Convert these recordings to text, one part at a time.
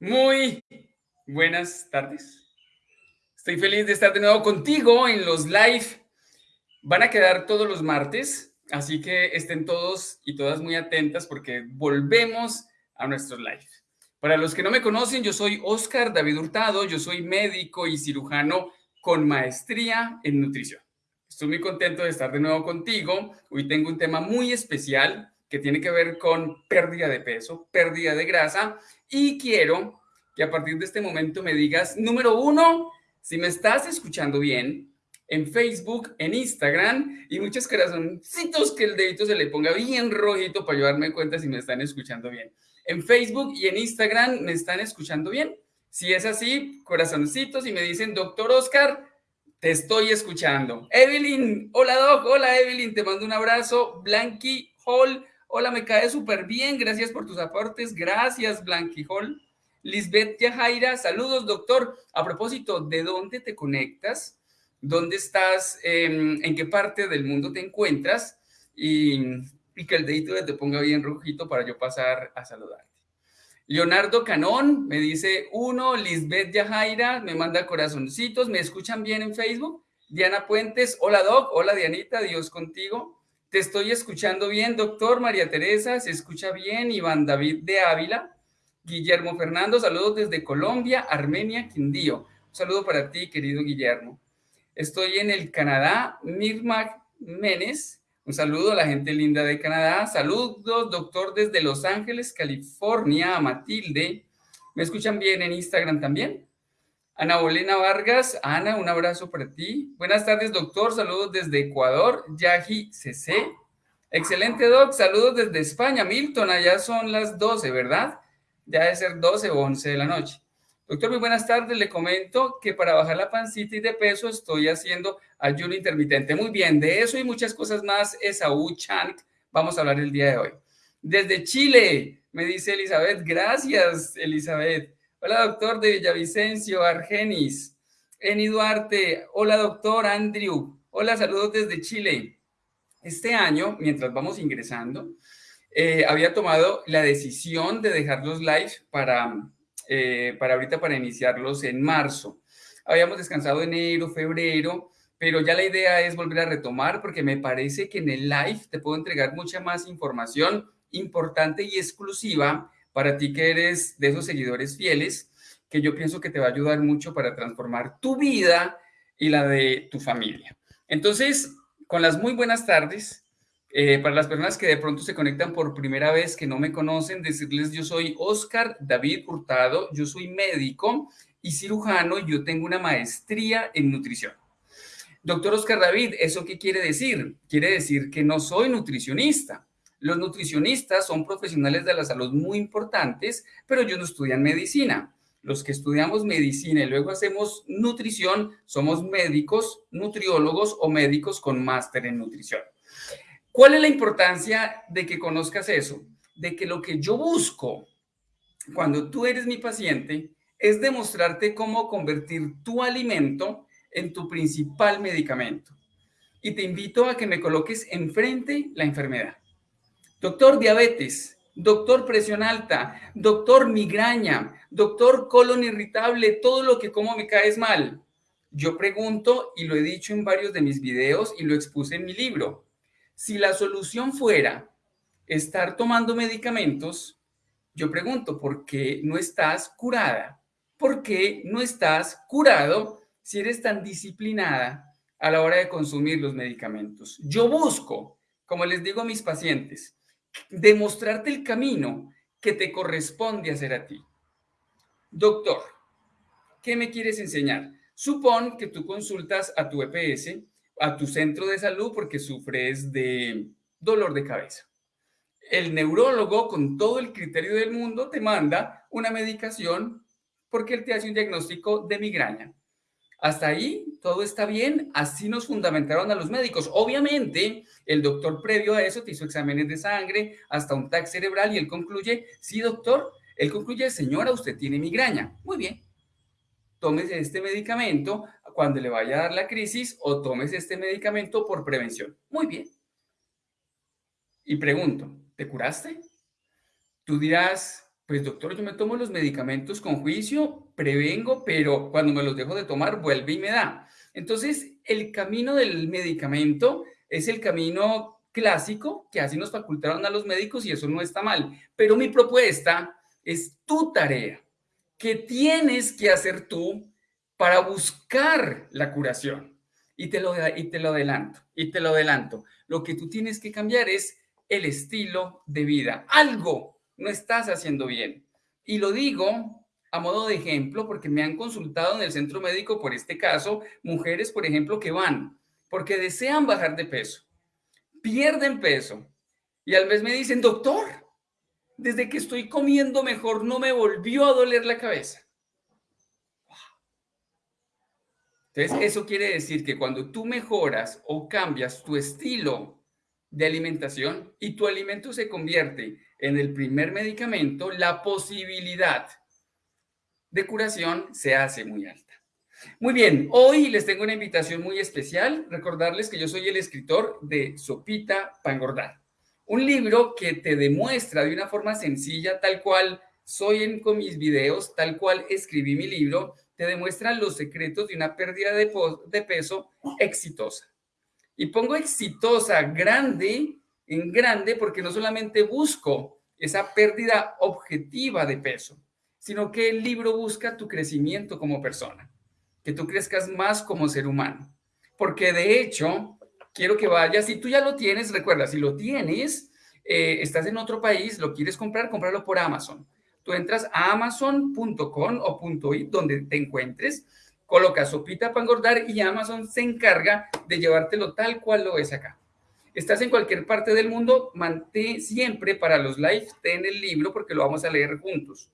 Muy buenas tardes. Estoy feliz de estar de nuevo contigo en los live. Van a quedar todos los martes, así que estén todos y todas muy atentas porque volvemos a nuestros live. Para los que no me conocen, yo soy Oscar David Hurtado, yo soy médico y cirujano con maestría en nutrición. Estoy muy contento de estar de nuevo contigo. Hoy tengo un tema muy especial que tiene que ver con pérdida de peso, pérdida de grasa y quiero que a partir de este momento me digas, número uno, si me estás escuchando bien, en Facebook, en Instagram y muchos corazoncitos que el dedito se le ponga bien rojito para llevarme cuenta si me están escuchando bien. En Facebook y en Instagram me están escuchando bien. Si es así, corazoncitos y me dicen, doctor Oscar, te estoy escuchando. Evelyn, hola Doc, hola Evelyn, te mando un abrazo. Blanqui Hall, Hola, me cae súper bien. Gracias por tus aportes. Gracias, Blanquijol. Lisbeth Yajaira, saludos, doctor. A propósito, ¿de dónde te conectas? ¿Dónde estás? Em, ¿En qué parte del mundo te encuentras? Y, que el dedito te ponga bien rojito para yo pasar a saludarte. Leonardo Canón me dice uno, Lisbeth Yajaira me manda corazoncitos, ¿me escuchan bien en Facebook? Diana Puentes, hola Doc, hola Dianita, Dios contigo. Te estoy escuchando bien, doctor María Teresa, se escucha bien, Iván David de Ávila, Guillermo Fernando, saludos desde Colombia, Armenia, Quindío. Un saludo para ti, querido Guillermo. Estoy en el Canadá, Mirma Menes, un saludo a la gente linda de Canadá. Saludos, doctor, desde Los Ángeles, California, a Matilde. ¿Me escuchan bien en Instagram también? Ana Bolena Vargas, Ana, un abrazo para ti. Buenas tardes, doctor. Saludos desde Ecuador. Yaji CC. Excelente, doc. Saludos desde España. Milton, allá son las 12, ¿verdad? Ya debe ser 12 o 11 de la noche. Doctor, muy buenas tardes. Le comento que para bajar la pancita y de peso estoy haciendo ayuno intermitente. Muy bien, de eso y muchas cosas más, Esaú Chant, vamos a hablar el día de hoy. Desde Chile, me dice Elizabeth. Gracias, Elizabeth. Hola, doctor de Villavicencio, Argenis. Eni Duarte. Hola, doctor Andrew. Hola, saludos desde Chile. Este año, mientras vamos ingresando, eh, había tomado la decisión de dejar los live para, eh, para ahorita, para iniciarlos en marzo. Habíamos descansado enero, febrero, pero ya la idea es volver a retomar porque me parece que en el live te puedo entregar mucha más información importante y exclusiva para ti que eres de esos seguidores fieles, que yo pienso que te va a ayudar mucho para transformar tu vida y la de tu familia. Entonces, con las muy buenas tardes, eh, para las personas que de pronto se conectan por primera vez, que no me conocen, decirles yo soy Oscar David Hurtado, yo soy médico y cirujano yo tengo una maestría en nutrición. Doctor Oscar David, ¿eso qué quiere decir? Quiere decir que no soy nutricionista. Los nutricionistas son profesionales de la salud muy importantes, pero ellos no estudian medicina. Los que estudiamos medicina y luego hacemos nutrición, somos médicos, nutriólogos o médicos con máster en nutrición. ¿Cuál es la importancia de que conozcas eso? De que lo que yo busco cuando tú eres mi paciente es demostrarte cómo convertir tu alimento en tu principal medicamento. Y te invito a que me coloques enfrente la enfermedad. Doctor diabetes, doctor presión alta, doctor migraña, doctor colon irritable, todo lo que como me caes mal. Yo pregunto, y lo he dicho en varios de mis videos y lo expuse en mi libro, si la solución fuera estar tomando medicamentos, yo pregunto, ¿por qué no estás curada? ¿Por qué no estás curado si eres tan disciplinada a la hora de consumir los medicamentos? Yo busco, como les digo a mis pacientes, demostrarte el camino que te corresponde hacer a ti. Doctor, ¿qué me quieres enseñar? Supón que tú consultas a tu EPS, a tu centro de salud porque sufres de dolor de cabeza. El neurólogo, con todo el criterio del mundo, te manda una medicación porque él te hace un diagnóstico de migraña. Hasta ahí todo está bien, así nos fundamentaron a los médicos. Obviamente, el doctor previo a eso te hizo exámenes de sangre, hasta un TAC cerebral y él concluye, sí doctor, él concluye, señora, usted tiene migraña. Muy bien, tómese este medicamento cuando le vaya a dar la crisis o tómese este medicamento por prevención. Muy bien. Y pregunto, ¿te curaste? Tú dirás, Pues doctor, yo me tomo los medicamentos con juicio, prevengo, pero cuando me los dejo de tomar, vuelve y me da. Entonces, el camino del medicamento es el camino clásico que así nos facultaron a los médicos y eso no está mal. Pero mi propuesta es tu tarea, que tienes que hacer tú para buscar la curación. Y te lo, y te lo adelanto, y te lo adelanto. Lo que tú tienes que cambiar es el estilo de vida. Algo no estás haciendo bien. Y lo digo a modo de ejemplo porque me han consultado en el centro médico por este caso, mujeres, por ejemplo, que van porque desean bajar de peso, pierden peso y al mes me dicen, doctor, desde que estoy comiendo mejor no me volvió a doler la cabeza. Entonces, eso quiere decir que cuando tú mejoras o cambias tu estilo de alimentación y tu alimento se convierte en el primer medicamento, la posibilidad de curación se hace muy alta. Muy bien, hoy les tengo una invitación muy especial. Recordarles que yo soy el escritor de Sopita para. Un libro que te demuestra de una forma sencilla, tal cual soy en, con mis videos, tal cual escribí mi libro, te demuestra los secretos de una pérdida de peso exitosa. Y pongo exitosa grande en grande porque no solamente busco esa pérdida objetiva de peso, sino que el libro busca tu crecimiento como persona, que tú crezcas más como ser humano. Porque de hecho, quiero que vayas, si tú ya lo tienes, recuerda, si lo tienes, eh, estás en otro país, lo quieres comprar, cómpralo por Amazon. Tú entras a amazon.com o .it, donde te encuentres, colocas sopita para engordar y Amazon se encarga de llevártelo tal cual lo ves acá. Estás en cualquier parte del mundo, mantén siempre para los live, ten el libro porque lo vamos a leer juntos.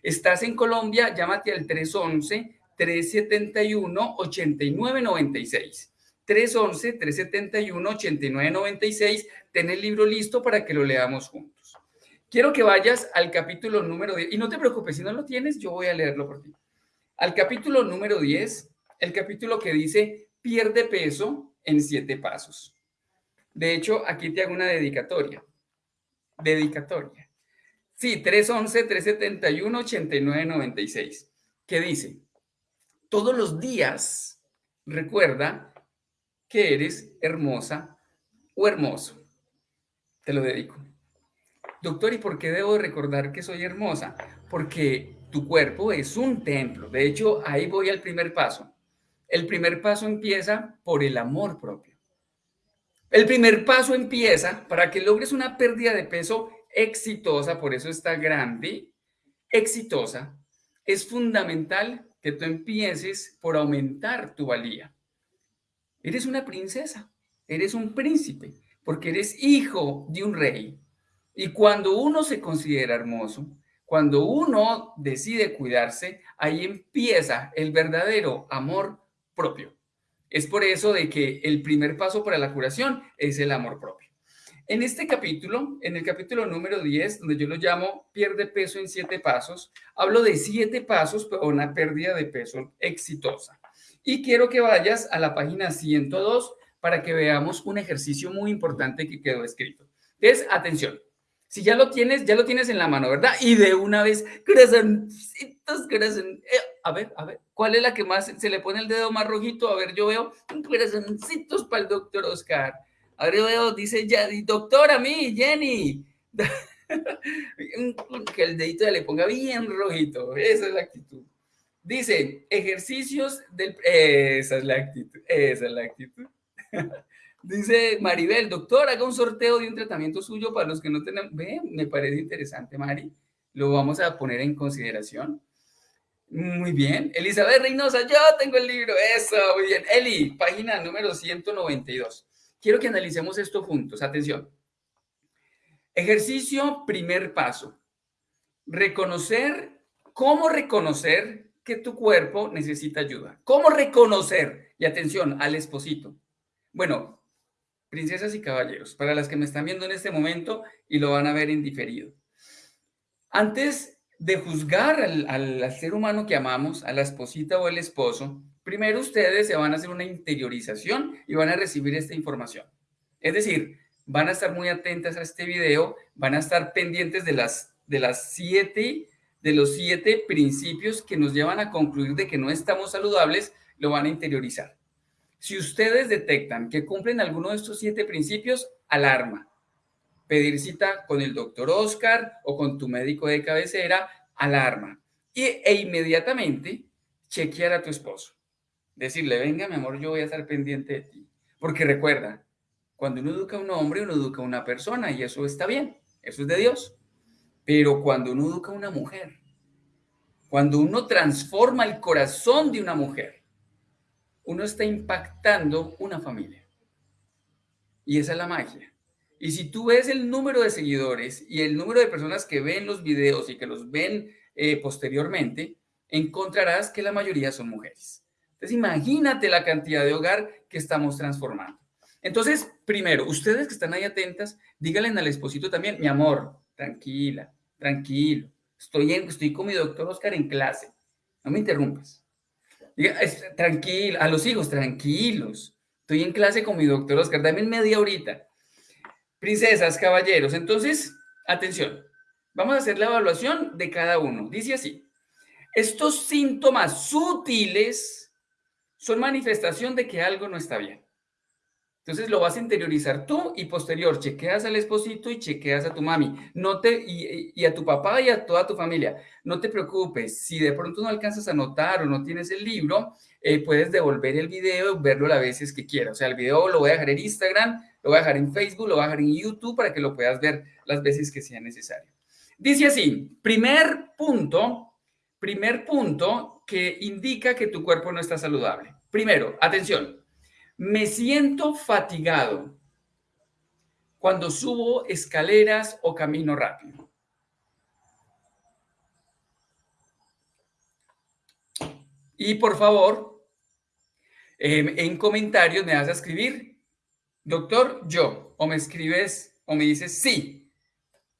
Estás en Colombia, llámate al 311-371-8996. 311-371-8996. Ten el libro listo para que lo leamos juntos. Quiero que vayas al capítulo número 10. Y no te preocupes, si no lo tienes, yo voy a leerlo por ti. Al capítulo número 10, el capítulo que dice, pierde peso en siete pasos. De hecho, aquí te hago una dedicatoria. Dedicatoria. Sí, 311-371-8996. ¿Qué dice? Todos los días recuerda que eres hermosa o hermoso. Te lo dedico. Doctor, ¿y por qué debo recordar que soy hermosa? Porque tu cuerpo es un templo. De hecho, ahí voy al primer paso. El primer paso empieza por el amor propio. El primer paso empieza para que logres una pérdida de peso exitosa, por eso está grande, exitosa. Es fundamental que tú empieces por aumentar tu valía. Eres una princesa, eres un príncipe, porque eres hijo de un rey. Y cuando uno se considera hermoso, cuando uno decide cuidarse, ahí empieza el verdadero amor propio. Es por eso de que el primer paso para la curación es el amor propio. En este capítulo, en el capítulo número 10, donde yo lo llamo pierde peso en siete pasos, hablo de siete pasos para una pérdida de peso exitosa. Y quiero que vayas a la página 102 para que veamos un ejercicio muy importante que quedó escrito. Es, atención, si ya lo tienes, ya lo tienes en la mano, ¿verdad? Y de una vez, corazoncitos, corazón. Eh, a ver, a ver, ¿cuál es la que más se le pone el dedo más rojito? A ver, yo veo corazoncitos para el doctor Oscar. A ver, yo veo, dice ya, doctor, a mí, Jenny. que el dedito le ponga bien rojito. Esa es la actitud. Dice, ejercicios del... Esa es la actitud. Esa es la actitud. Dice Maribel, doctor, haga un sorteo de un tratamiento suyo para los que no tenemos. Ve, me parece interesante, Mari. Lo vamos a poner en consideración. Muy bien. Elizabeth Reynosa, yo tengo el libro. Eso, muy bien. Eli, página número 192. Quiero que analicemos esto juntos. Atención. Ejercicio, primer paso. Reconocer, cómo reconocer que tu cuerpo necesita ayuda. ¿Cómo reconocer? Y atención, al esposito. Bueno, princesas y caballeros, para las que me están viendo en este momento y lo van a ver en diferido. Antes de juzgar al, ser humano que amamos, a la esposita o el esposo, primero ustedes se van a hacer una interiorización y van a recibir esta información. Es decir, van a estar muy atentas a este video, van a estar pendientes de las de las siete, de los siete principios que nos llevan a concluir de que no estamos saludables, lo van a interiorizar. Si ustedes detectan que cumplen alguno de estos siete principios, alarma. Pedir cita con el doctor Oscar o con tu médico de cabecera, alarma. Y, e inmediatamente chequear a tu esposo. Decirle, venga, mi amor, yo voy a estar pendiente de ti. Porque recuerda, cuando uno educa a un hombre, uno educa a una persona y eso está bien, eso es de Dios. Pero cuando uno educa a una mujer, cuando uno transforma el corazón de una mujer, uno está impactando una familia. Y esa es la magia. Y si tú ves el número de seguidores y el número de personas que ven los videos y que los ven eh, posteriormente, encontrarás que la mayoría son mujeres. Entonces, imagínate la cantidad de hogar que estamos transformando. Entonces, primero, ustedes que están ahí atentas, díganle al esposito también, mi amor, tranquila, tranquilo, estoy, en, estoy con mi doctor Oscar en clase, no me interrumpas. Diga, tranquilo, a los hijos, tranquilos, estoy en clase con mi doctor Oscar, dame media horita. Princesas, caballeros, entonces, atención, vamos a hacer la evaluación de cada uno. Dice así, estos síntomas sutiles son manifestación de que algo no está bien. Entonces lo vas a interiorizar tú y posterior chequeas al esposito y chequeas a tu mami. No te, y, a tu papá y a toda tu familia. No te preocupes, si de pronto no alcanzas a notar o no tienes el libro, eh, puedes devolver el video y verlo las veces que quieras. O sea, el video lo voy a dejar en Instagram, lo voy a dejar en Facebook, lo voy a dejar en YouTube para que lo puedas ver las veces que sea necesario. Dice así, primer punto, primer punto que indica que tu cuerpo no está saludable. Primero, atención, me siento fatigado cuando subo escaleras o camino rápido. Y por favor, em, en comentarios me vas a escribir, doctor, yo, o me escribes o me dices sí.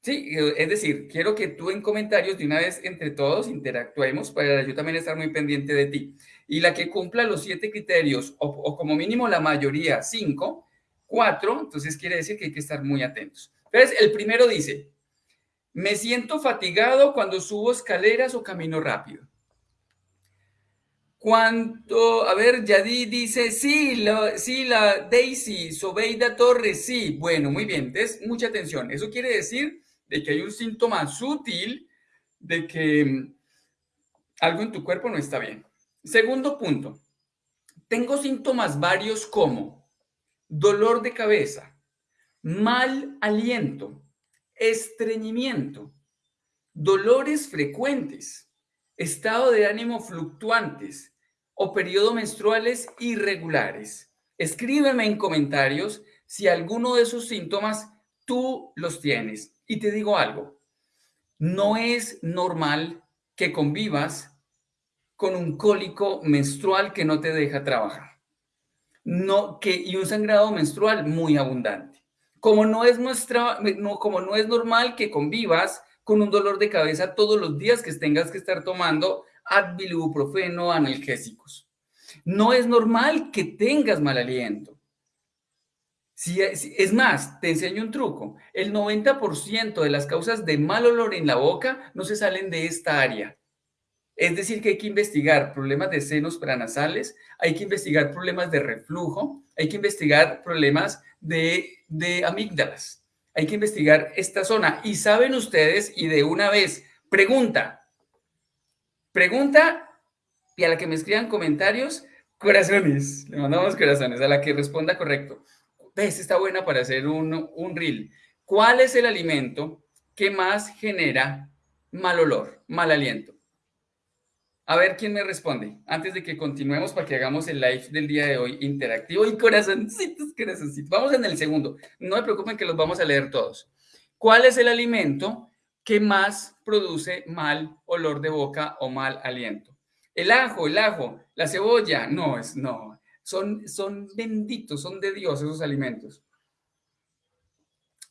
Sí, es decir, quiero que tú en comentarios de una vez entre todos interactuemos para yo también estar muy pendiente de ti y la que cumpla los siete criterios, o, como mínimo la mayoría, cinco, cuatro, entonces quiere decir que hay que estar muy atentos. Entonces, el primero dice, me siento fatigado cuando subo escaleras o camino rápido. Cuando, a ver, Yadi dice, sí, la, sí, la Daisy, Sobeida Torres, sí. Bueno, muy bien, entonces, mucha atención. Eso quiere decir de que hay un síntoma sutil de que mm, algo en tu cuerpo no está bien. Segundo punto, tengo síntomas varios como dolor de cabeza, mal aliento, estreñimiento, dolores frecuentes, estado de ánimo fluctuantes o periodos menstruales irregulares. Escríbeme en comentarios si alguno de esos síntomas tú los tienes. Y te digo algo, no es normal que convivas con un cólico menstrual que no te deja trabajar. No, que, y un sangrado menstrual muy abundante. Como no, es no, como no es normal que convivas con un dolor de cabeza todos los días que tengas que estar tomando Advil, ibuprofeno, analgésicos. No es normal que tengas mal aliento. Si, es más, te enseño un truco. El 90% de las causas de mal olor en la boca no se salen de esta área. Es decir, que hay que investigar problemas de senos pranasales, hay que investigar problemas de reflujo, hay que investigar problemas de, de amígdalas, hay que investigar esta zona. Y saben ustedes, y de una vez, pregunta, pregunta, y a la que me escriban comentarios, corazones, le mandamos corazones, a la que responda correcto. ¿Ves? Está buena para hacer un, un reel. ¿Cuál es el alimento que más genera mal olor, mal aliento? A ver quién me responde antes de que continuemos para que hagamos el live del día de hoy interactivo y corazoncitos, corazoncitos. Vamos en el segundo. No me preocupen que los vamos a leer todos. ¿Cuál es el alimento que más produce mal olor de boca o mal aliento? El ajo, el ajo, la cebolla. No, es no. Son, son benditos, son de Dios esos alimentos.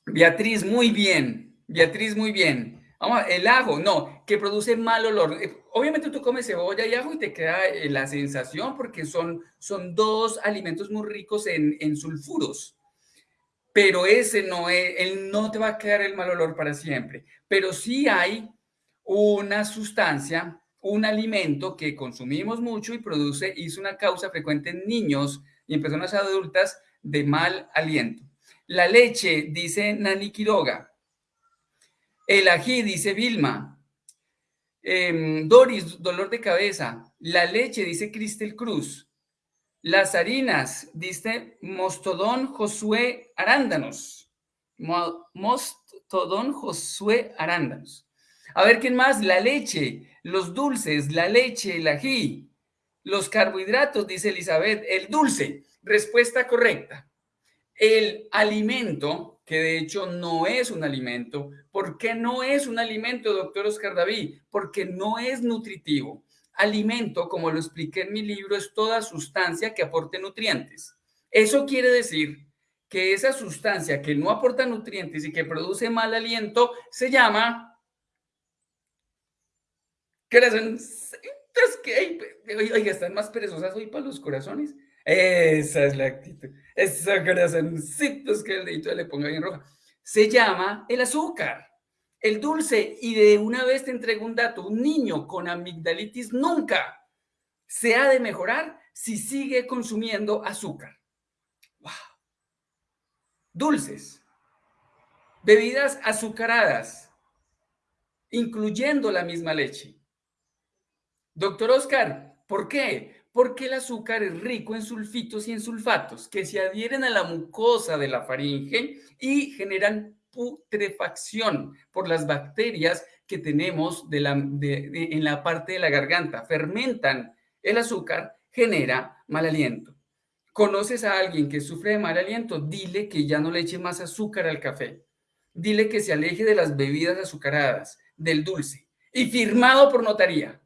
Beatriz, muy bien. Beatriz, muy bien. El ajo, no, que produce mal olor. Eh, obviamente tú comes cebolla y ajo y te queda eh, la sensación porque son, son dos alimentos muy ricos en, sulfuros. pero ese no es, él no te va a quedar el mal olor para siempre. Pero sí hay una sustancia, un alimento que consumimos mucho y produce, es una causa frecuente en niños y en personas adultas de mal aliento. La leche, dice Nani Quiroga. El ají, dice Vilma. Em, Doris, dolor de cabeza. La leche, dice Cristel Cruz. Las harinas, dice Mostodón Josué Arándanos. Mostodón Josué Arándanos. A ver, ¿quién más? La leche, los dulces, la leche, el ají, los carbohidratos, dice Elizabeth, el dulce. Respuesta correcta. El alimento, que de hecho no es un alimento. ¿Por qué no es un alimento, doctor Oscar David? Porque no es nutritivo. Alimento, como lo expliqué en mi libro, es toda sustancia que aporte nutrientes. Eso quiere decir que esa sustancia que no aporta nutrientes y que produce mal aliento se llama corazoncitos que, oiga, están más perezosas hoy para los corazones. Esa es la actitud. Esos corazoncitos que el dedito le ponga bien roja. Se llama el azúcar el dulce, y de una vez te entrego un dato, un niño con amigdalitis nunca se ha de mejorar si sigue consumiendo azúcar. Wow. Dulces, bebidas azucaradas, incluyendo la misma leche. Doctor Oscar, ¿por qué? Porque el azúcar es rico en sulfitos y en sulfatos que se adhieren a la mucosa de la faringe y generan putrefacción por las bacterias que tenemos en la parte de la garganta. Fermentan el azúcar, genera mal aliento. ¿Conoces a alguien que sufre de mal aliento? Dile que ya no le eche más azúcar al café. Dile que se aleje de las bebidas azucaradas, del dulce. Y firmado por notaría.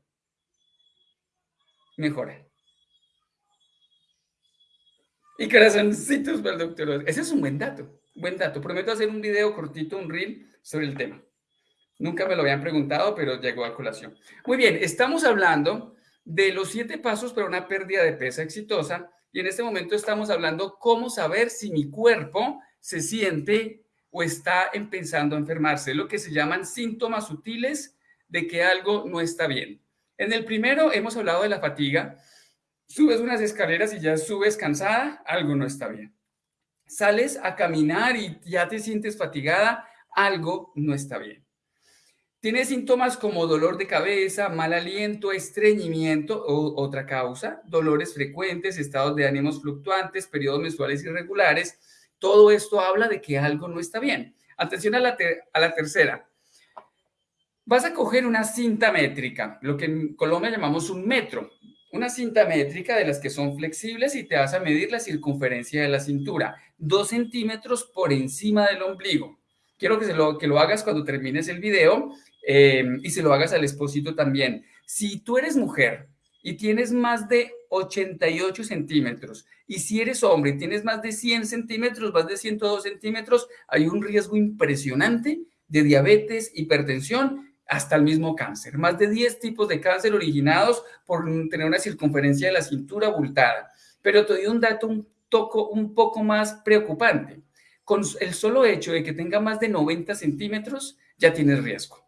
Mejora. Y corazoncitos para el doctor. Ese es un buen dato. Buen dato. Prometo hacer un video cortito, un reel sobre el tema. Nunca me lo habían preguntado, pero llegó a colación. Muy bien, estamos hablando de los siete pasos para una pérdida de peso exitosa y en este momento estamos hablando cómo saber si mi cuerpo se siente o está empezando a enfermarse, lo que se llaman síntomas sutiles de que algo no está bien. En el primero hemos hablado de la fatiga. Subes unas escaleras y ya subes cansada, algo no está bien sales a caminar y ya te sientes fatigada, algo no está bien. Tienes síntomas como dolor de cabeza, mal aliento, estreñimiento o otra causa, dolores frecuentes, estados de ánimos fluctuantes, periodos menstruales irregulares. Todo esto habla de que algo no está bien. Atención a la tercera. Vas a coger una cinta métrica, lo que en Colombia llamamos un metro una cinta métrica de las que son flexibles y te vas a medir la circunferencia de la cintura, dos centímetros por encima del ombligo. Quiero que, se lo, que lo hagas cuando termines el video eh, y se lo hagas al esposito también. Si tú eres mujer y tienes más de 88 centímetros y si eres hombre y tienes más de 100 centímetros, más de 102 centímetros, hay un riesgo impresionante de diabetes, hipertensión hasta el mismo cáncer. Más de 10 tipos de cáncer originados por tener una circunferencia de la cintura abultada. Pero te doy un dato un, toco, un poco más preocupante. Con el solo hecho de que tenga más de 90 centímetros, ya tienes riesgo.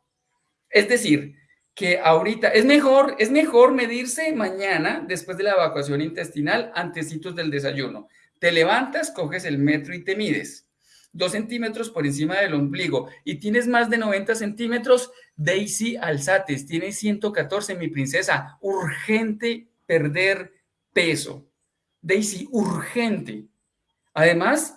Es decir, que ahorita es mejor, es mejor medirse mañana después de la evacuación intestinal, antecitos del desayuno. Te levantas, coges el metro y te mides dos centímetros por encima del ombligo y tienes más de 90 centímetros, Daisy Alzates, tienes 114, mi princesa, urgente perder peso. Daisy, urgente.11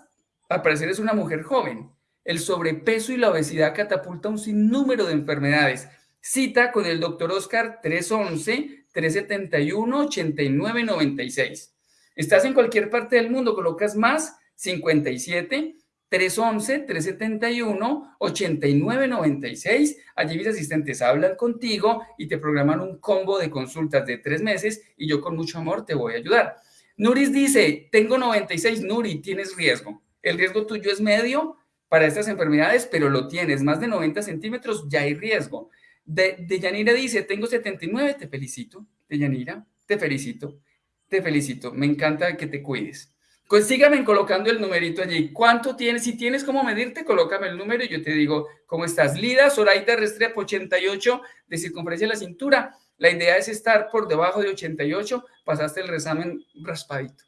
al parecer es una mujer joven. El sobrepeso y la obesidad catapulta un sinnúmero de enfermedades. Cita con el doctor Oscar 311-371-8996. Estás en cualquier parte del mundo, colocas más 57 311-371-8996. Allí mis asistentes hablan contigo y te programan un combo de consultas de tres meses y yo con mucho amor te voy a ayudar. Nuris dice, tengo 96, Nuri, tienes riesgo. El riesgo tuyo es medio para estas enfermedades, pero lo tienes, más de 90 centímetros, ya hay riesgo. De, de Yanira dice, tengo 79, te felicito. De Yanira, te felicito, te felicito, me encanta que te cuides. Pues colocando el numerito allí. ¿Cuánto tienes? Si tienes cómo medirte, colócame el número y yo te digo cómo estás. Lida, Zoraida Restrepo, 88 de circunferencia de la cintura. La idea es estar por debajo de 88. Pasaste el resamen raspadito.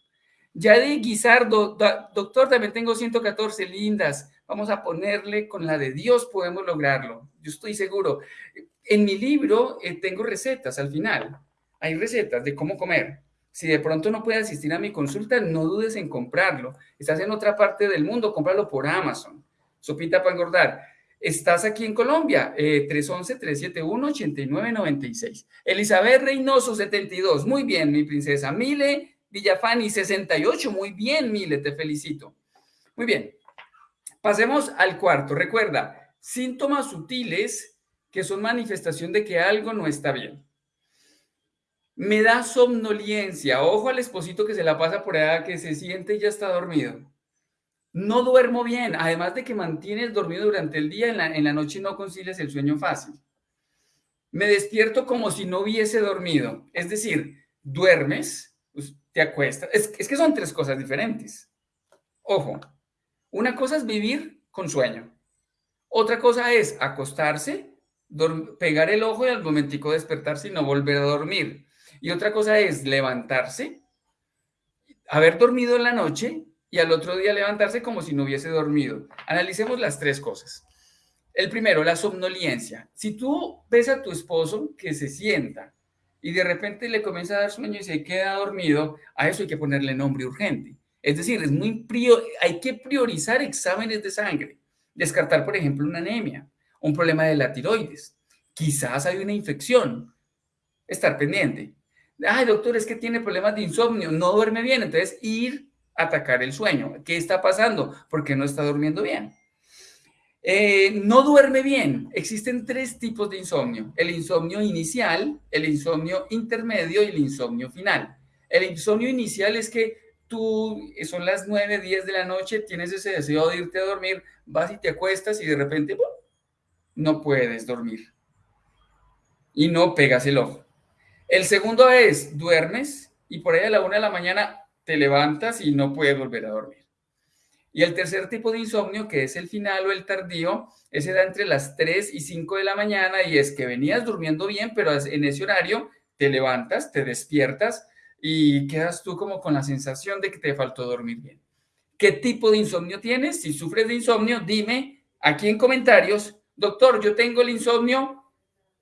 Yadi Guizardo, doctor, también tengo 114 lindas. Vamos a ponerle con la de Dios, podemos lograrlo. Yo estoy seguro. En mi libro eh, tengo recetas al final. Hay recetas de cómo comer. Si de pronto no puedes asistir a mi consulta, no dudes en comprarlo. Estás en otra parte del mundo, cómpralo por Amazon. Sopita para engordar. Estás aquí en Colombia, eh, 311-371-8996. Elizabeth Reynoso, 72. Muy bien, mi princesa. Mile Villafani, 68. Muy bien, Mile, te felicito. Muy bien. Pasemos al cuarto. Recuerda, síntomas sutiles que son manifestación de que algo no está bien. Me da somnolencia. Ojo al esposito que se la pasa por allá, que se siente y ya está dormido. No duermo bien. Además de que mantienes dormido durante el día, en la, noche no concilias el sueño fácil. Me despierto como si no hubiese dormido. Es decir, duermes, pues, te acuestas. Es, que son tres cosas diferentes. Ojo, una cosa es vivir con sueño. Otra cosa es acostarse, pegar el ojo y al momentico despertarse y no volver a dormir. Y otra cosa es levantarse, haber dormido en la noche y al otro día levantarse como si no hubiese dormido. Analicemos las tres cosas. El primero, la somnolencia. Si tú ves a tu esposo que se sienta y de repente le comienza a dar sueño y se queda dormido, a eso hay que ponerle nombre urgente. Es decir, es muy hay que priorizar exámenes de sangre, descartar, por ejemplo, una anemia, un problema de la tiroides. Quizás hay una infección. Estar pendiente. Ay, doctor, es que tiene problemas de insomnio, no duerme bien. Entonces, ir a atacar el sueño. ¿Qué está pasando? Porque no está durmiendo bien. Eh, no duerme bien. Existen tres tipos de insomnio. El insomnio inicial, el insomnio intermedio y el insomnio final. El insomnio inicial es que tú, son las 9, 10 de la noche, tienes ese deseo de irte a dormir, vas y te acuestas y de repente no puedes dormir. Y no pegas el ojo. El segundo es, duermes y por ahí a la una de la mañana te levantas y no puedes volver a dormir. Y el tercer tipo de insomnio, que es el final o el tardío, ese da entre las 3 y 5 de la mañana y es que venías durmiendo bien, pero en ese horario te levantas, te despiertas y quedas tú como con la sensación de que te faltó dormir bien. ¿Qué tipo de insomnio tienes? Si sufres de insomnio, dime aquí en comentarios, doctor, yo tengo el insomnio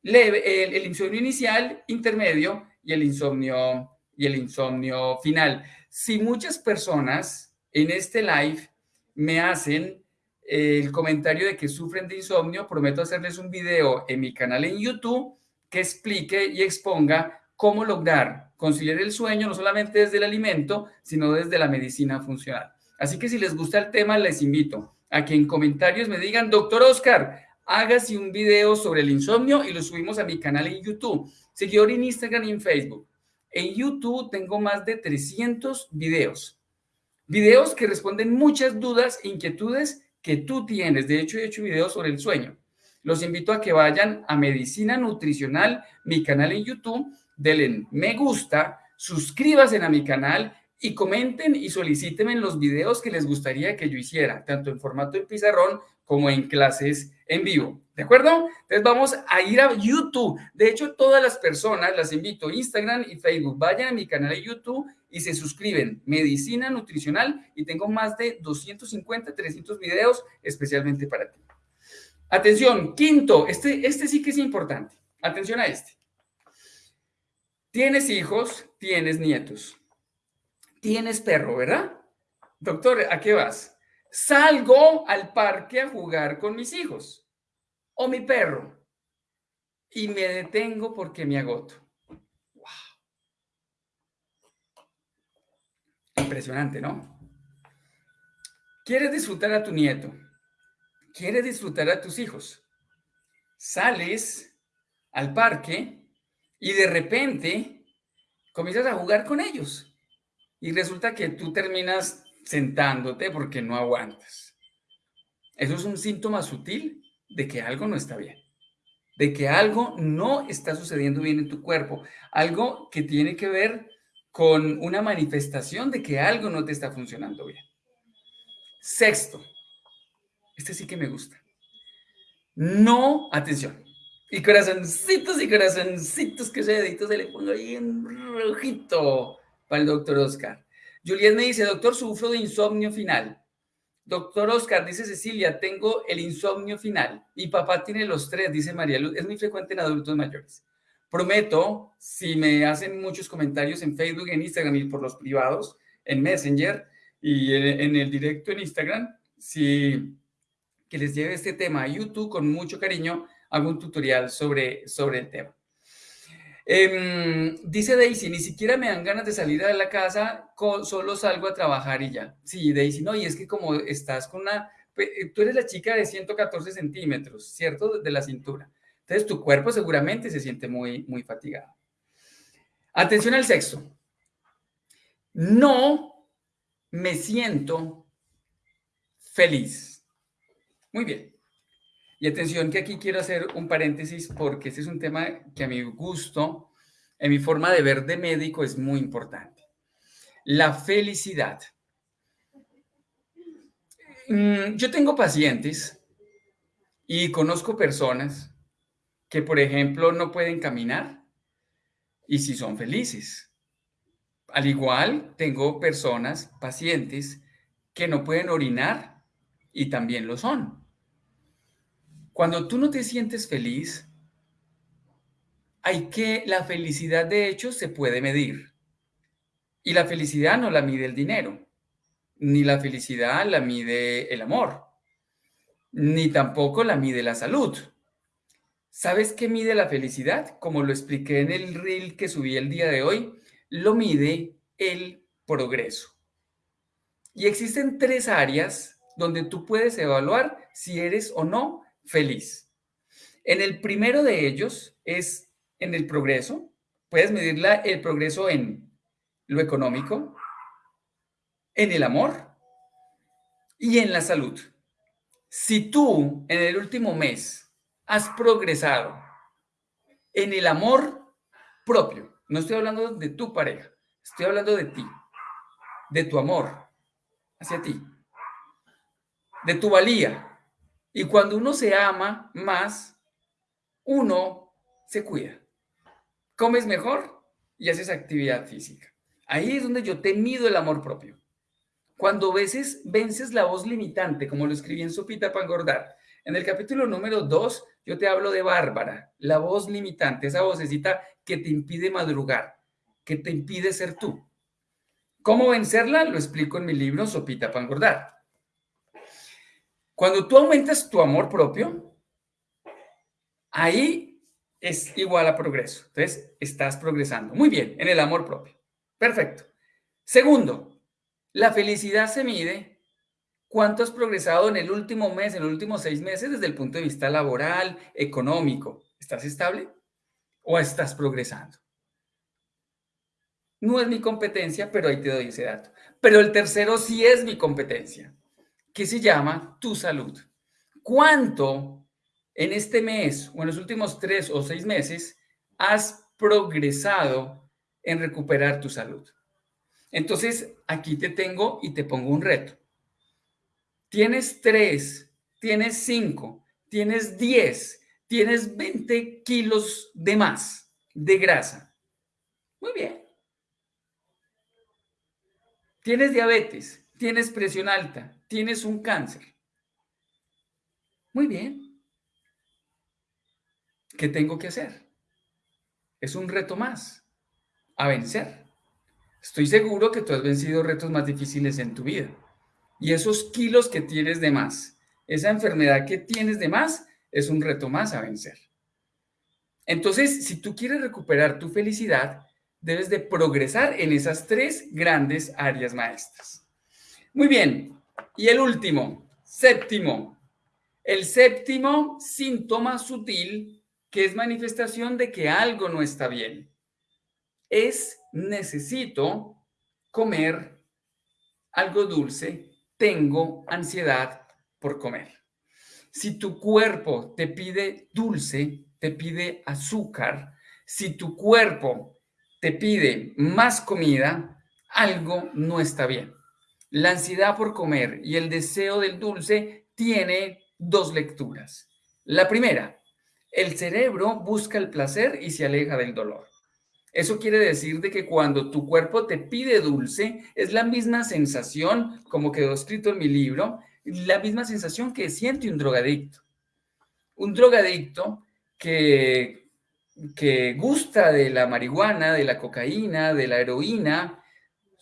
leve, el, el insomnio inicial, intermedio y el insomnio y el insomnio final. Si muchas personas en este live me hacen el comentario de que sufren de insomnio, prometo hacerles un video en mi canal en YouTube que explique y exponga cómo lograr conciliar el sueño no solamente desde el alimento, sino desde la medicina funcional. Así que si les gusta el tema, les invito a que en comentarios me digan, doctor Oscar, hágase un video sobre el insomnio y lo subimos a mi canal en YouTube, seguidor en Instagram y en Facebook. En YouTube tengo más de 300 videos Videos que responden muchas dudas e inquietudes que tú tienes. De hecho, he hecho videos sobre el sueño. Los invito a que vayan a Medicina Nutricional, mi canal en YouTube, denle me gusta, suscríbanse a mi canal y comenten y solicítenme los videos que les gustaría que yo hiciera, tanto en formato de pizarrón como en clases en vivo. ¿De acuerdo? Entonces vamos a ir a YouTube. De hecho, todas las personas, las invito, Instagram y Facebook, vayan a mi canal de YouTube y se suscriben. Medicina Nutricional y tengo más de 250, 300 videos especialmente para ti. Atención, quinto, este, este sí que es importante. Atención a este. Tienes hijos, tienes nietos. Tienes perro, ¿verdad? Doctor, ¿a qué vas? Salgo al parque a jugar con mis hijos o mi perro y me detengo porque me agoto. Wow. Impresionante, ¿no? Quieres disfrutar a tu nieto, quieres disfrutar a tus hijos. Sales al parque y de repente comienzas a jugar con ellos y resulta que tú terminas sentándote porque no aguantas. Eso es un síntoma sutil de que algo no está bien, de que algo no está sucediendo bien en tu cuerpo, algo que tiene que ver con una manifestación de que algo no te está funcionando bien. Sexto, este sí que me gusta. No, atención. Y corazoncitos y corazoncitos que ese dedito se le ponga ahí en rojito para el doctor Oscar. Juliet me dice, doctor, sufro de insomnio final. Doctor Oscar, dice Cecilia, tengo el insomnio final. Mi papá tiene los tres, dice María Luz. Es muy frecuente en adultos mayores. Prometo, si me hacen muchos comentarios en Facebook, en Instagram y por los privados, en Messenger y en, el directo en Instagram, si que les lleve este tema a YouTube con mucho cariño, hago un tutorial sobre, sobre el tema. Em, dice Daisy, ni siquiera me dan ganas de salir de la casa, solo salgo a trabajar y ya. Sí, Daisy, no, y es que como estás con una, eh, tú eres la chica de 114 centímetros, ¿cierto? De la cintura. Entonces tu cuerpo seguramente se siente muy, muy fatigado. Atención al sexo. No me siento feliz. Muy bien. Y atención que aquí quiero hacer un paréntesis porque este es un tema que a mi gusto, en mi forma de ver de médico, es muy importante. La felicidad. Mm, yo tengo pacientes y conozco personas que, por ejemplo, no pueden caminar y si son felices. Al igual, tengo personas, pacientes, que no pueden orinar y también lo son. Cuando tú no te sientes feliz, hay que, la felicidad de hecho se puede medir. Y la felicidad no la mide el dinero, ni la felicidad la mide el amor, ni tampoco la mide la salud. ¿Sabes qué mide la felicidad? Como lo expliqué en el reel que subí el día de hoy, lo mide el progreso. Y existen tres áreas donde tú puedes evaluar si eres o no feliz. En el primero de ellos es en el progreso. Puedes medir el progreso en lo económico, en el amor y en la salud. Si tú en el último mes has progresado en el amor propio, no estoy hablando de tu pareja, estoy hablando de ti, de tu amor hacia ti, de tu valía, y cuando uno se ama más, uno se cuida. Comes mejor y haces actividad física. Ahí es donde yo te mido el amor propio. Cuando veces vences la voz limitante, como lo escribí en Sopita para engordar. En el capítulo número 2, yo te hablo de Bárbara, la voz limitante, esa vocecita que te impide madrugar, que te impide ser tú. ¿Cómo vencerla? Lo explico en mi libro Sopita para engordar. Cuando tú aumentas tu amor propio, ahí es igual a progreso. Entonces, estás progresando. Muy bien, en el amor propio. Perfecto. Segundo, la felicidad se mide cuánto has progresado en el último mes, en los últimos seis meses desde el punto de vista laboral, económico. ¿Estás estable o estás progresando? No es mi competencia, pero ahí te doy ese dato. Pero el tercero sí es mi competencia que se llama Tu Salud. ¿Cuánto en este mes o en los últimos tres o seis meses has progresado en recuperar tu salud? Entonces, aquí te tengo y te pongo un reto. Tienes tres, tienes cinco, tienes diez, tienes 20 kilos de más de grasa. Muy bien. Tienes diabetes, tienes presión alta, tienes un cáncer. Muy bien. ¿Qué tengo que hacer? Es un reto más a vencer. Estoy seguro que tú has vencido retos más difíciles en tu vida. Y esos kilos que tienes de más, esa enfermedad que tienes de más, es un reto más a vencer. Entonces, si tú quieres recuperar tu felicidad, debes de progresar en esas tres grandes áreas maestras. Muy bien, y el último, séptimo. El séptimo síntoma sutil que es manifestación de que algo no está bien. Es necesito comer algo dulce, tengo ansiedad por comer. Si tu cuerpo te pide dulce, te pide azúcar, si tu cuerpo te pide más comida, algo no está bien. La ansiedad por comer y el deseo del dulce tiene dos lecturas. La primera, el cerebro busca el placer y se aleja del dolor. Eso quiere decir de que cuando tu cuerpo te pide dulce, es la misma sensación, como quedó escrito en mi libro, la misma sensación que siente un drogadicto. Un drogadicto que, que gusta de la marihuana, de la cocaína, de la heroína,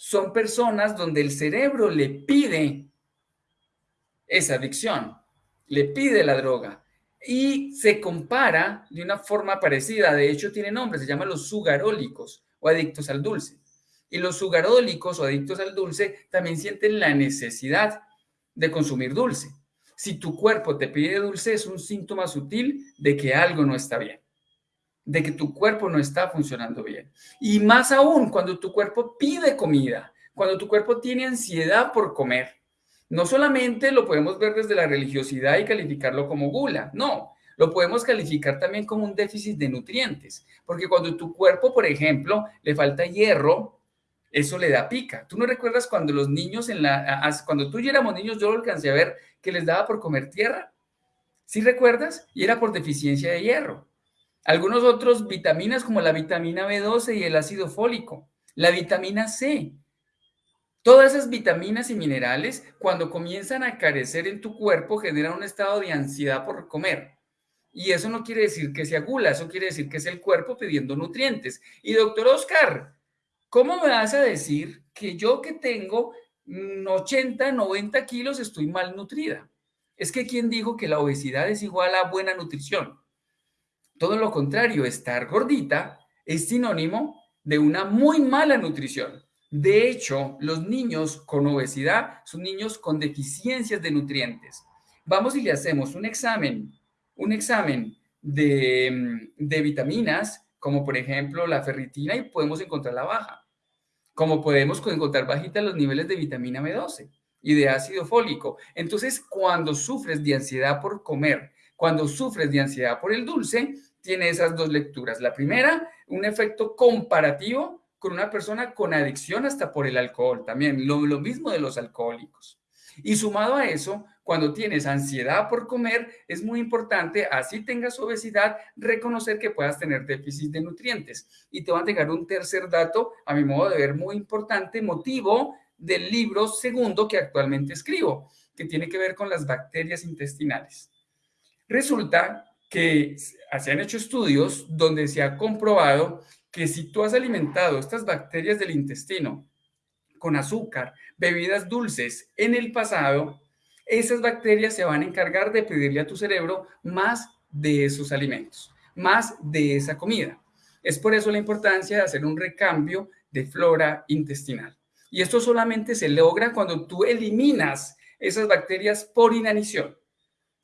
son personas donde el cerebro le pide esa adicción, le pide la droga y se compara de una forma parecida. De hecho, tiene nombre, se llama los sugarólicos o adictos al dulce. Y los sugarólicos o adictos al dulce también sienten la necesidad de consumir dulce. Si tu cuerpo te pide dulce, es un síntoma sutil de que algo no está bien, de que tu cuerpo no está funcionando bien. Y más aún cuando tu cuerpo pide comida, cuando tu cuerpo tiene ansiedad por comer no solamente lo podemos ver desde la religiosidad y calificarlo como gula, no, lo podemos calificar también como un déficit de nutrientes, porque cuando tu cuerpo, por ejemplo, le falta hierro, eso le da pica. ¿Tú no recuerdas cuando los niños en la, cuando tú y éramos niños, yo lo alcancé a ver que les daba por comer tierra? ¿Sí recuerdas? Y era por deficiencia de hierro. Algunos otros vitaminas como la vitamina B12 y el ácido fólico, la vitamina C, Todas esas vitaminas y minerales, cuando comienzan a carecer en tu cuerpo, generan un estado de ansiedad por comer. Y eso no quiere decir que sea gula, eso quiere decir que es el cuerpo pidiendo nutrientes. Y doctor Oscar, ¿cómo me vas a decir que yo que tengo 80, 90 kilos estoy malnutrida? Es que ¿quién dijo que la obesidad es igual a buena nutrición? Todo lo contrario, estar gordita es sinónimo de una muy mala nutrición. De hecho, los niños con obesidad son niños con deficiencias de nutrientes. Vamos y le hacemos un examen, un examen de, de vitaminas, como por ejemplo la ferritina, y podemos encontrar la baja. Como podemos encontrar bajita los niveles de vitamina B12 y de ácido fólico. Entonces, cuando sufres de ansiedad por comer, cuando sufres de ansiedad por el dulce, tiene esas dos lecturas. La primera, un efecto comparativo con una persona con adicción hasta por el alcohol, también lo, lo mismo de los alcohólicos. Y sumado a eso, cuando tienes ansiedad por comer, es muy importante, así tengas obesidad, reconocer que puedas tener déficit de nutrientes. Y te va a llegar un tercer dato, a mi modo de ver, muy importante, motivo del libro segundo que actualmente escribo, que tiene que ver con las bacterias intestinales. Resulta que se han hecho estudios donde se ha comprobado que si tú has alimentado estas bacterias del intestino con azúcar, bebidas dulces en el pasado, esas bacterias se van a encargar de pedirle a tu cerebro más de esos alimentos, más de esa comida. Es por eso la importancia de hacer un recambio de flora intestinal. Y esto solamente se logra cuando tú eliminas esas bacterias por inanición.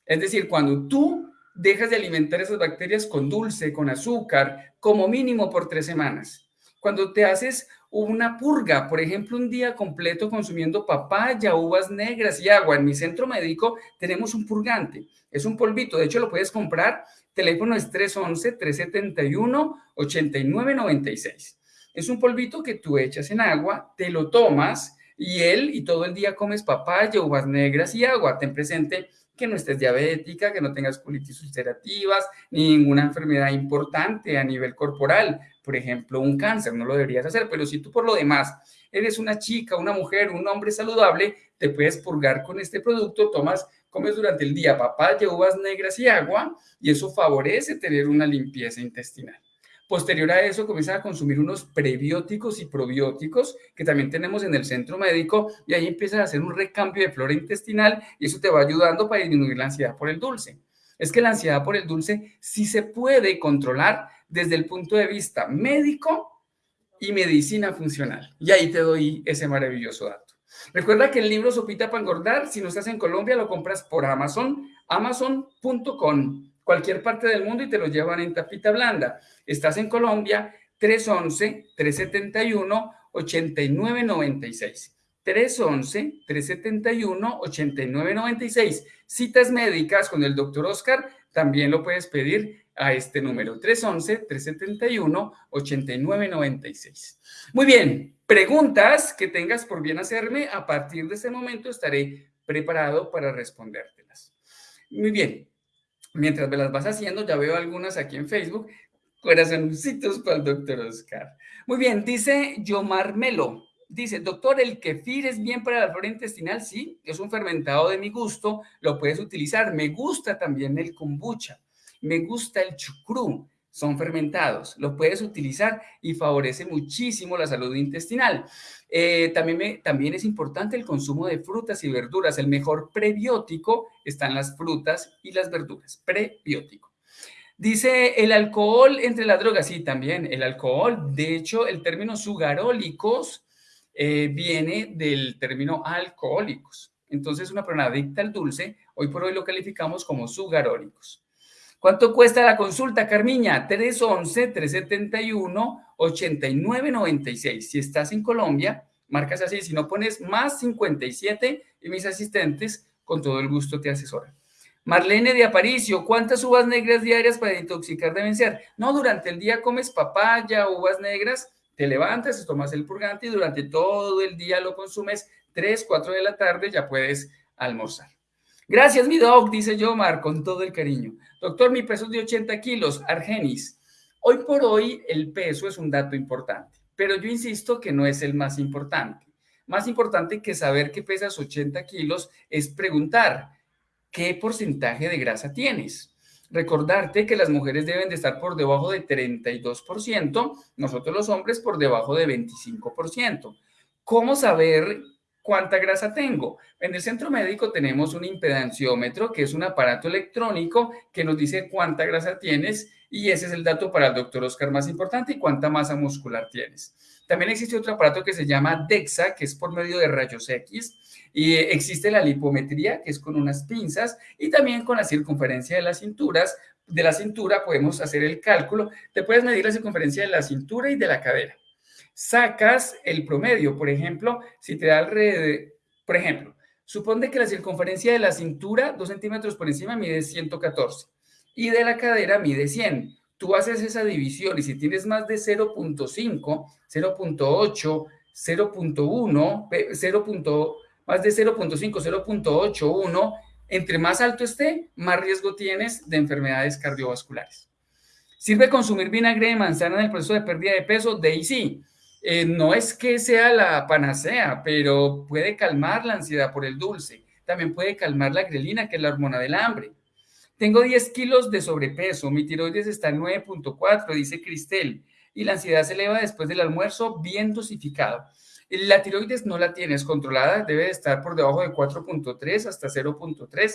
Es decir, cuando tú dejas de alimentar esas bacterias con dulce, con azúcar, como mínimo por tres semanas. Cuando te haces una purga, por ejemplo, un día completo consumiendo papaya, uvas negras y agua. En mi centro médico tenemos un purgante. Es un polvito, de hecho lo puedes comprar. Teléfono es 311-371-8996. Es un polvito que tú echas en agua, te lo tomas y él y todo el día comes papaya, uvas negras y agua. Ten presente que no estés diabética, que no tengas colitis ulcerativas, ni ninguna enfermedad importante a nivel corporal, por ejemplo, un cáncer, no lo deberías hacer, pero si tú por lo demás eres una chica, una mujer, un hombre saludable, te puedes purgar con este producto, tomas, comes durante el día papaya, uvas negras y agua, y eso favorece tener una limpieza intestinal. Posterior a eso, comienzan a consumir unos prebióticos y probióticos que también tenemos en el centro médico y ahí empiezas a hacer un recambio de flora intestinal y eso te va ayudando para disminuir la ansiedad por el dulce. Es que la ansiedad por el dulce sí se puede controlar desde el punto de vista médico y medicina funcional. Y ahí te doy ese maravilloso dato. Recuerda que el libro Sopita para engordar, si no estás en Colombia, lo compras por Amazon, amazon.com cualquier parte del mundo y te lo llevan en tapita blanda. Estás en Colombia, 311-371-8996. 311-371-8996. Citas médicas con el doctor Oscar, también lo puedes pedir a este número 311-371-8996. Muy bien, preguntas que tengas por bien hacerme, a partir de ese momento estaré preparado para respondértelas. Muy bien, mientras me las vas haciendo, ya veo algunas aquí en Facebook, corazoncitos para el doctor Oscar. Muy bien, dice Yomar Melo. Dice, doctor, el kefir es bien para la flora intestinal. Sí, es un fermentado de mi gusto, lo puedes utilizar. Me gusta también el kombucha. Me gusta el chucrú, son fermentados, lo puedes utilizar y favorece muchísimo la salud intestinal. Eh, también, también es importante el consumo de frutas y verduras. El mejor prebiótico están las frutas y las verduras. Prebiótico. Dice el alcohol entre las drogas. Sí, también el alcohol. De hecho, el término sugarólicos eh, viene del término alcohólicos. Entonces, una persona adicta al dulce, hoy por hoy lo calificamos como sugarólicos. ¿Cuánto cuesta la consulta, Carmiña? 311-371-8996. Si estás en Colombia, marcas así. Si no pones más 57 y mis asistentes con todo el gusto te asesoran. Marlene de Aparicio, ¿cuántas uvas negras diarias para intoxicar deben ser? No, durante el día comes papaya, uvas negras, te levantas, tomas el purgante y durante todo el día lo consumes. 3, 4 de la tarde ya puedes almorzar. Gracias, mi doc, dice Yomar, con todo el cariño. Doctor, mi peso es de 80 kilos, Argenis. Hoy por hoy el peso es un dato importante, pero yo insisto que no es el más importante. Más importante que saber que pesas 80 kilos es preguntar, ¿qué porcentaje de grasa tienes? Recordarte que las mujeres deben de estar por debajo de 32%, nosotros los hombres por debajo de 25%. ¿Cómo saber ¿Cuánta grasa tengo? En el centro médico tenemos un impedanciómetro, que es un aparato electrónico que nos dice cuánta grasa tienes y ese es el dato para el doctor Oscar más importante y cuánta masa muscular tienes. También existe otro aparato que se llama DEXA, que es por medio de rayos X, y existe la lipometría, que es con unas pinzas, y también con la circunferencia de las cinturas. De la cintura podemos hacer el cálculo. Te puedes medir la circunferencia de la cintura y de la cadera sacas el promedio. Por ejemplo, si te da alrededor, por ejemplo, supone que la circunferencia de la cintura, 2 centímetros por encima, mide 114 y de la cadera mide 100. Tú haces esa división y si tienes más de 0.5, 0.8, 0.1, 0. más de 0.5, 0.81, entre más alto esté, más riesgo tienes de enfermedades cardiovasculares. ¿Sirve consumir vinagre de manzana en el proceso de pérdida de peso? De ahí sí. Eh, no es que sea la panacea, pero puede calmar la ansiedad por el dulce. También puede calmar la grelina, que es la hormona del hambre. Tengo 10 kilos de sobrepeso, mi tiroides está en 9.4, dice Cristel, y la ansiedad se eleva después del almuerzo bien dosificado. La tiroides no la tienes controlada, debe estar por debajo de 4.3 hasta 0.3.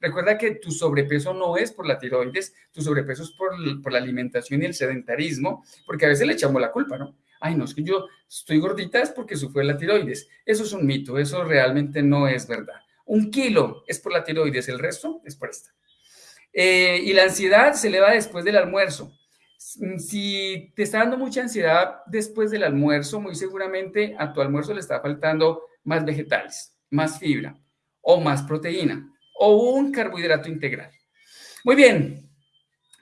Recuerda que tu sobrepeso no es por la tiroides, tu sobrepeso es por, por la alimentación y el sedentarismo, porque a veces le echamos la culpa, ¿no? Ay, no, es que yo estoy gordita es porque sufre la tiroides. Eso es un mito, eso realmente no es verdad. Un kilo es por la tiroides, el resto es por esta. Eh, y la ansiedad se eleva después del almuerzo. Si te está dando mucha ansiedad después del almuerzo, muy seguramente a tu almuerzo le está faltando más vegetales, más fibra o más proteína o un carbohidrato integral. Muy bien,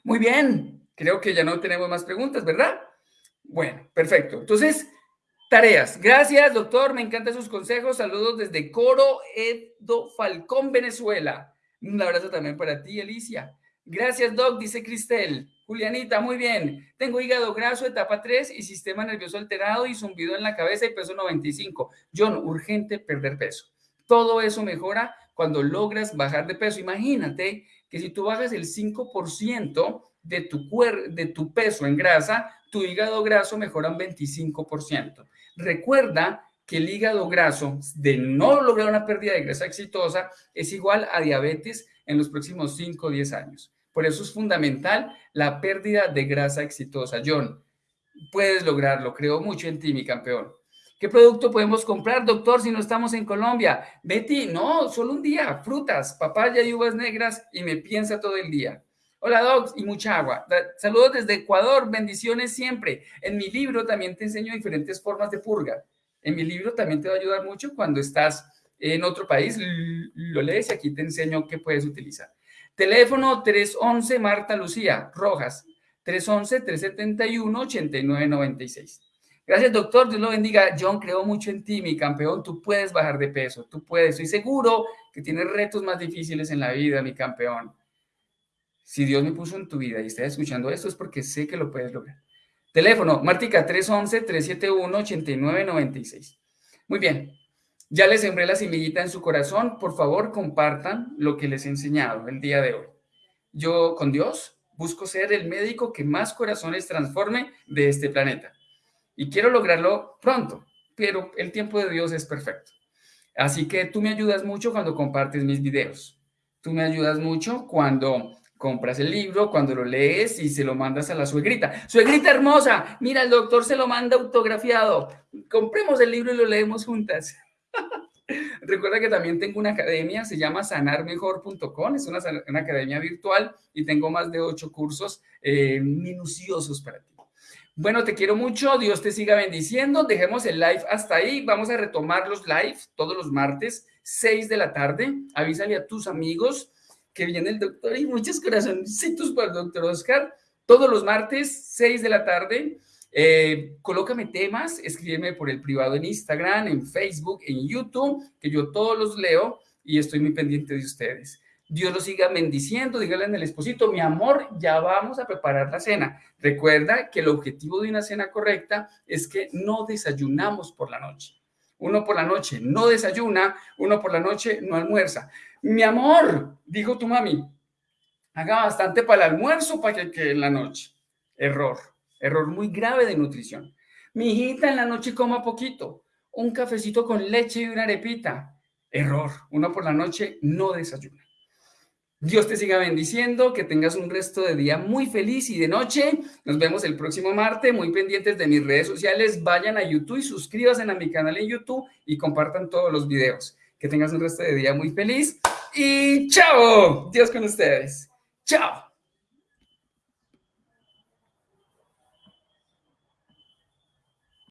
muy bien. Creo que ya no tenemos más preguntas, ¿verdad? Bueno, perfecto. Entonces, tareas. Gracias, doctor. Me encantan sus consejos. Saludos desde Coro Edo Falcón, Venezuela. Un abrazo también para ti, Alicia. Gracias, Doc, dice Cristel. Julianita, muy bien. Tengo hígado graso, etapa 3 y sistema nervioso alterado y zumbido en la cabeza y peso 95. John, urgente perder peso. Todo eso mejora cuando logras bajar de peso. Imagínate que si tú bajas el 5% de tu, de tu peso en grasa, tu hígado graso mejora un 25%. Recuerda que el hígado graso de no lograr una pérdida de grasa exitosa es igual a diabetes en los próximos 5 o 10 años. Por eso es fundamental la pérdida de grasa exitosa. John, puedes lograrlo, creo mucho en ti, mi campeón. ¿Qué producto podemos comprar, doctor, si no estamos en Colombia? Betty, no, solo un día, frutas, papaya y uvas negras y me piensa todo el día. Hola, Docs, y mucha agua. Saludos desde Ecuador, bendiciones siempre. En mi libro también te enseño diferentes formas de purga. En mi libro también te va a ayudar mucho cuando estás en otro país, lo lees y aquí te enseño qué puedes utilizar. Teléfono 311 Marta Lucía Rojas, 311-371-8996. Gracias, doctor. Dios lo bendiga. John, creo mucho en ti, mi campeón. Tú puedes bajar de peso. Tú puedes. Estoy seguro que tienes retos más difíciles en la vida, mi campeón. Si Dios me puso en tu vida y estás escuchando esto es porque sé que lo puedes lograr. Teléfono, Martica 311-371-8996. Muy bien. Ya les sembré la semillita en su corazón. Por favor, compartan lo que les he enseñado el día de hoy. Yo, con Dios, busco ser el médico que más corazones transforme de este planeta. Y quiero lograrlo pronto, pero el tiempo de Dios es perfecto. Así que tú me ayudas mucho cuando compartes mis videos. Tú me ayudas mucho cuando compras el libro, cuando lo lees y se lo mandas a la suegrita. Suegrita hermosa, mira, el doctor se lo manda autografiado. Compremos el libro y lo leemos juntas. Recuerda que también tengo una academia, se llama sanarmejor.com, es una, academia virtual y tengo más de ocho cursos eh, minuciosos para ti. Bueno, te quiero mucho, Dios te siga bendiciendo, dejemos el live hasta ahí, vamos a retomar los live todos los martes, 6 de la tarde, avísale a tus amigos que viene el doctor y muchos corazoncitos para el doctor Oscar, todos los martes, 6 de la tarde, eh, colócame temas, escríbeme por el privado en Instagram, en Facebook, en YouTube, que yo todos los leo y estoy muy pendiente de ustedes. Dios los siga bendiciendo, dígale en el esposito, mi amor, ya vamos a preparar la cena. Recuerda que el objetivo de una cena correcta es que no desayunamos por la noche. Uno por la noche no desayuna, uno por la noche no almuerza. Mi amor, dijo tu mami, haga bastante para el almuerzo para que quede en la noche. Error. Error muy grave de nutrición. Mi hijita en la noche coma poquito, un cafecito con leche y una arepita. Error. Uno por la noche no desayuna. Dios te siga bendiciendo, que tengas un resto de día muy feliz y de noche. Nos vemos el próximo martes, muy pendientes de mis redes sociales. Vayan a YouTube y suscríbanse a mi canal en YouTube y compartan todos los videos. Que tengas un resto de día muy feliz y chao. Dios con ustedes. Chao.